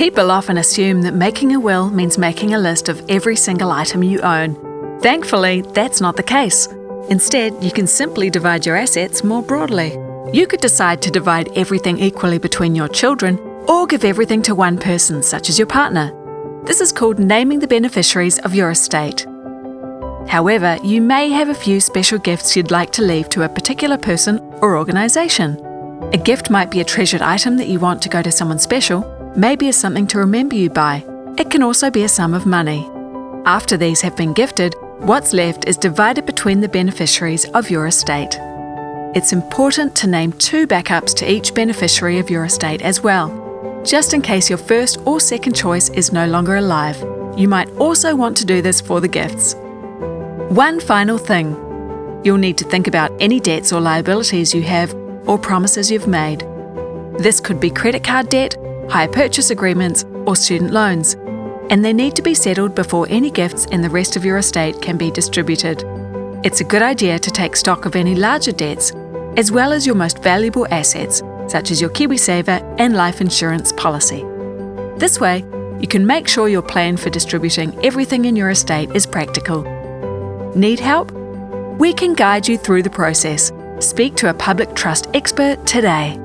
People often assume that making a will means making a list of every single item you own. Thankfully, that's not the case. Instead, you can simply divide your assets more broadly. You could decide to divide everything equally between your children or give everything to one person, such as your partner. This is called naming the beneficiaries of your estate. However, you may have a few special gifts you'd like to leave to a particular person or organisation. A gift might be a treasured item that you want to go to someone special, maybe as something to remember you by. It can also be a sum of money. After these have been gifted, what's left is divided between the beneficiaries of your estate. It's important to name two backups to each beneficiary of your estate as well, just in case your first or second choice is no longer alive. You might also want to do this for the gifts. One final thing. You'll need to think about any debts or liabilities you have or promises you've made. This could be credit card debt, hire purchase agreements, or student loans, and they need to be settled before any gifts and the rest of your estate can be distributed. It's a good idea to take stock of any larger debts, as well as your most valuable assets, such as your KiwiSaver and life insurance policy. This way, you can make sure your plan for distributing everything in your estate is practical Need help? We can guide you through the process. Speak to a public trust expert today.